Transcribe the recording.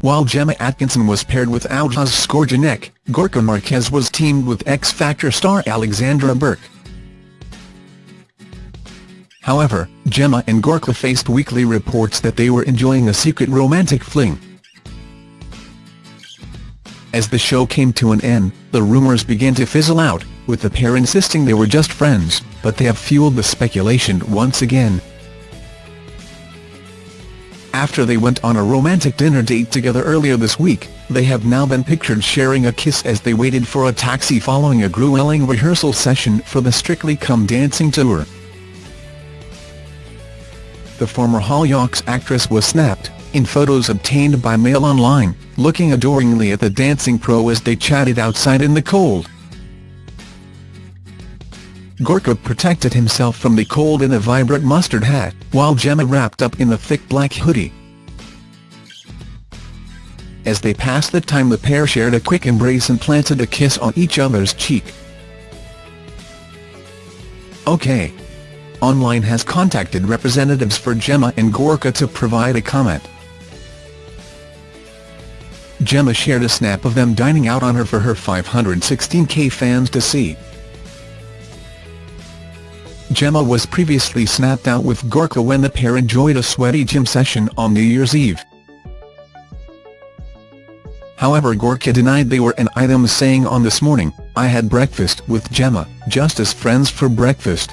While Gemma Atkinson was paired with Aljaz Skorjanec, Gorka Marquez was teamed with X Factor star Alexandra Burke. However, Gemma and Gorka faced weekly reports that they were enjoying a secret romantic fling. As the show came to an end, the rumours began to fizzle out, with the pair insisting they were just friends, but they have fueled the speculation once again. After they went on a romantic dinner date together earlier this week, they have now been pictured sharing a kiss as they waited for a taxi following a grueling rehearsal session for the Strictly Come Dancing tour. The former Hall Hollyoaks actress was snapped, in photos obtained by Mail Online, looking adoringly at the dancing pro as they chatted outside in the cold. Gorka protected himself from the cold in a vibrant mustard hat, while Gemma wrapped up in a thick black hoodie. As they passed the time the pair shared a quick embrace and planted a kiss on each other's cheek. OK. Online has contacted representatives for Gemma and Gorka to provide a comment. Gemma shared a snap of them dining out on her for her 516k fans to see. Gemma was previously snapped out with Gorka when the pair enjoyed a sweaty gym session on New Year's Eve. However Gorka denied they were an item saying on This Morning, I had breakfast with Gemma, just as friends for breakfast.